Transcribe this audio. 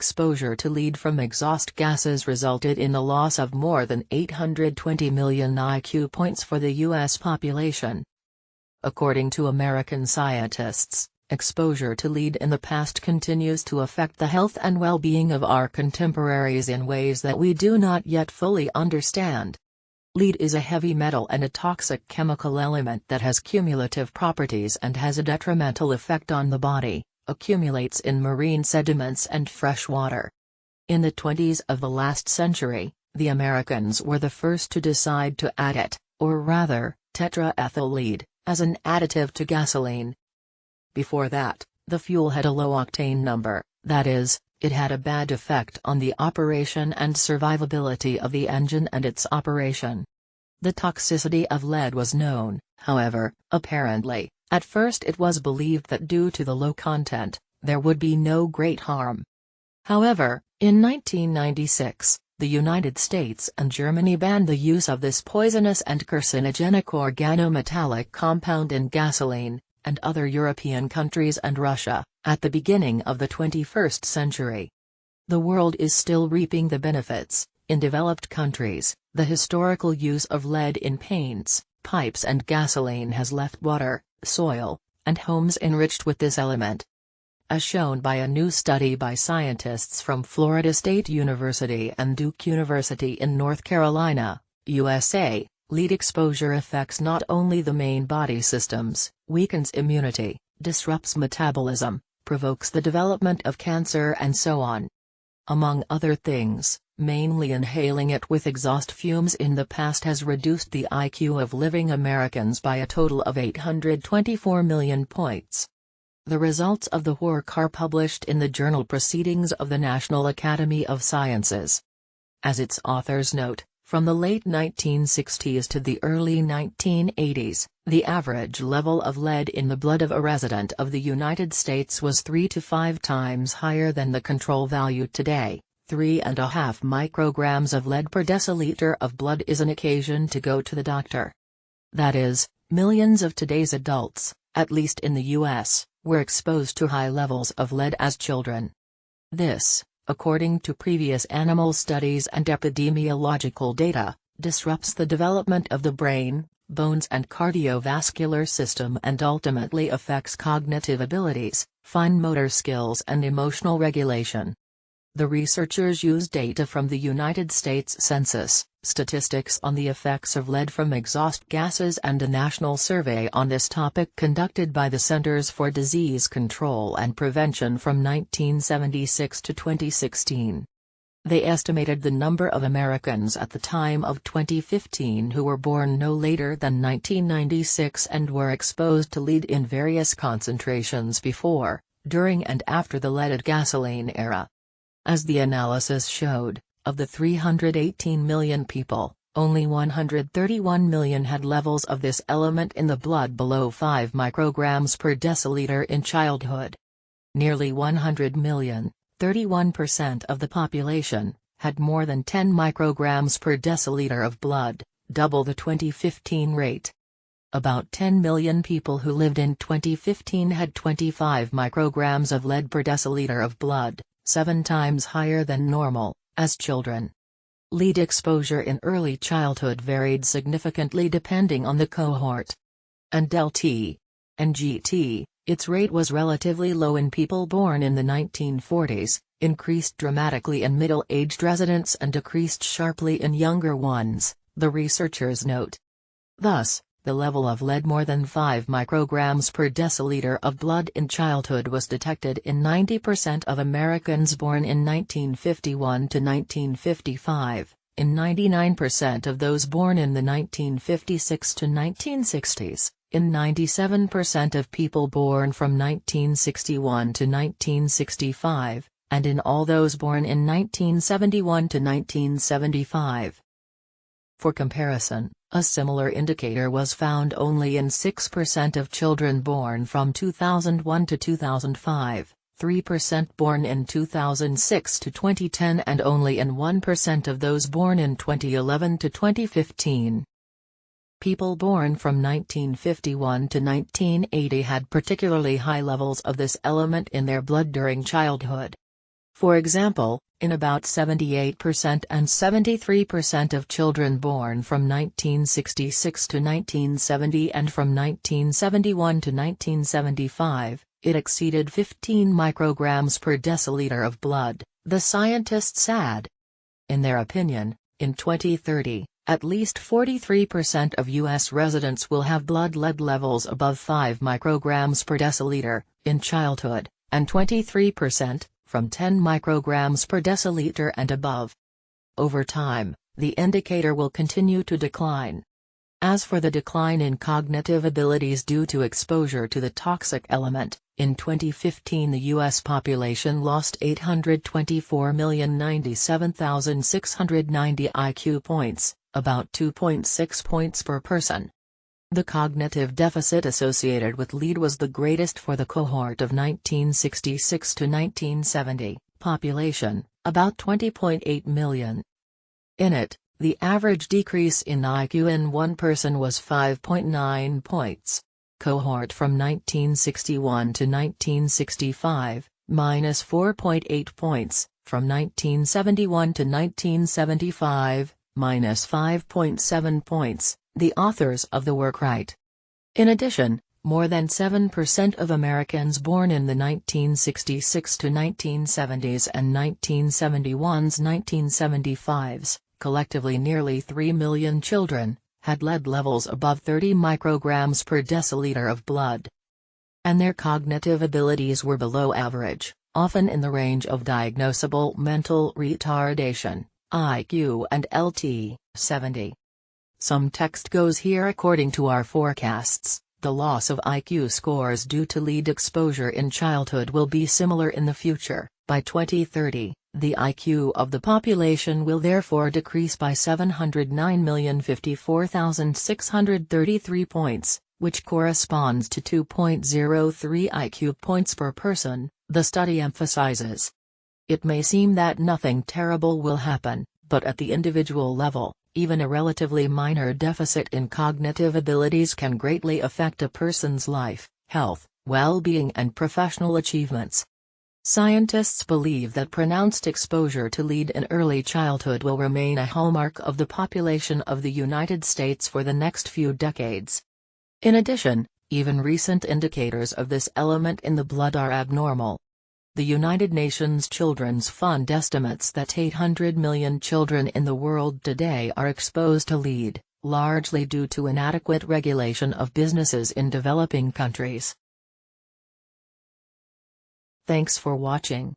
exposure to lead from exhaust gases resulted in the loss of more than 820 million IQ points for the U.S. population. According to American scientists, exposure to lead in the past continues to affect the health and well-being of our contemporaries in ways that we do not yet fully understand. Lead is a heavy metal and a toxic chemical element that has cumulative properties and has a detrimental effect on the body, accumulates in marine sediments and fresh water. In the 20s of the last century, the Americans were the first to decide to add it, or rather, tetraethyl lead, as an additive to gasoline. Before that, the fuel had a low octane number, that is, it had a bad effect on the operation and survivability of the engine and its operation. The toxicity of lead was known, however, apparently, at first it was believed that due to the low content, there would be no great harm. However, in 1996, the United States and Germany banned the use of this poisonous and carcinogenic organometallic compound in gasoline, and other European countries and Russia, at the beginning of the 21st century. The world is still reaping the benefits. In developed countries, the historical use of lead in paints, pipes and gasoline has left water, soil, and homes enriched with this element. As shown by a new study by scientists from Florida State University and Duke University in North Carolina, USA, lead exposure affects not only the main body systems, weakens immunity, disrupts metabolism, provokes the development of cancer and so on. Among other things, mainly inhaling it with exhaust fumes in the past has reduced the IQ of living Americans by a total of 824 million points. The results of the work are published in the journal Proceedings of the National Academy of Sciences. As its authors note, from the late 1960s to the early 1980s, the average level of lead in the blood of a resident of the United States was 3 to 5 times higher than the control value today. 3.5 micrograms of lead per deciliter of blood is an occasion to go to the doctor. That is, millions of today's adults, at least in the U.S., were exposed to high levels of lead as children. This, according to previous animal studies and epidemiological data, disrupts the development of the brain, bones and cardiovascular system and ultimately affects cognitive abilities, fine motor skills and emotional regulation. The researchers used data from the United States Census, statistics on the effects of lead from exhaust gases and a national survey on this topic conducted by the Centers for Disease Control and Prevention from 1976 to 2016. They estimated the number of Americans at the time of 2015 who were born no later than 1996 and were exposed to lead in various concentrations before, during and after the leaded gasoline era. As the analysis showed, of the 318 million people, only 131 million had levels of this element in the blood below 5 micrograms per deciliter in childhood. Nearly 100 million, 31% of the population, had more than 10 micrograms per deciliter of blood, double the 2015 rate. About 10 million people who lived in 2015 had 25 micrograms of lead per deciliter of blood, seven times higher than normal, as children. Lead exposure in early childhood varied significantly depending on the cohort. And DLT. And GT, its rate was relatively low in people born in the 1940s, increased dramatically in middle-aged residents and decreased sharply in younger ones, the researchers note. Thus, the level of lead more than 5 micrograms per deciliter of blood in childhood was detected in 90% of Americans born in 1951 to 1955, in 99% of those born in the 1956 to 1960s, in 97% of people born from 1961 to 1965, and in all those born in 1971 to 1975. For comparison, a similar indicator was found only in 6% of children born from 2001 to 2005, 3% born in 2006 to 2010 and only in 1% of those born in 2011 to 2015. People born from 1951 to 1980 had particularly high levels of this element in their blood during childhood. For example, in about 78% and 73% of children born from 1966 to 1970 and from 1971 to 1975, it exceeded 15 micrograms per deciliter of blood, the scientists add. In their opinion, in 2030, at least 43% of U.S. residents will have blood lead levels above 5 micrograms per deciliter, in childhood, and 23%, from 10 micrograms per deciliter and above. Over time, the indicator will continue to decline. As for the decline in cognitive abilities due to exposure to the toxic element, in 2015 the U.S. population lost 824,097,690 IQ points, about 2.6 points per person. The cognitive deficit associated with lead was the greatest for the cohort of 1966 to 1970, population, about 20.8 million. In it, the average decrease in IQ in one person was 5.9 points. Cohort from 1961 to 1965, minus 4.8 points, from 1971 to 1975, minus 5.7 points, the authors of the work write. In addition, more than 7% of Americans born in the 1966 to 1970s and 1971s 1975s, collectively nearly 3 million children, had lead levels above 30 micrograms per deciliter of blood. And their cognitive abilities were below average, often in the range of diagnosable mental retardation. IQ and LT, 70. Some text goes here according to our forecasts, the loss of IQ scores due to lead exposure in childhood will be similar in the future, by 2030, the IQ of the population will therefore decrease by 709,054,633 points, which corresponds to 2.03 IQ points per person, the study emphasizes. It may seem that nothing terrible will happen, but at the individual level, even a relatively minor deficit in cognitive abilities can greatly affect a person's life, health, well-being and professional achievements. Scientists believe that pronounced exposure to lead in early childhood will remain a hallmark of the population of the United States for the next few decades. In addition, even recent indicators of this element in the blood are abnormal, the United Nations Children's Fund estimates that 800 million children in the world today are exposed to lead, largely due to inadequate regulation of businesses in developing countries. Thanks for watching.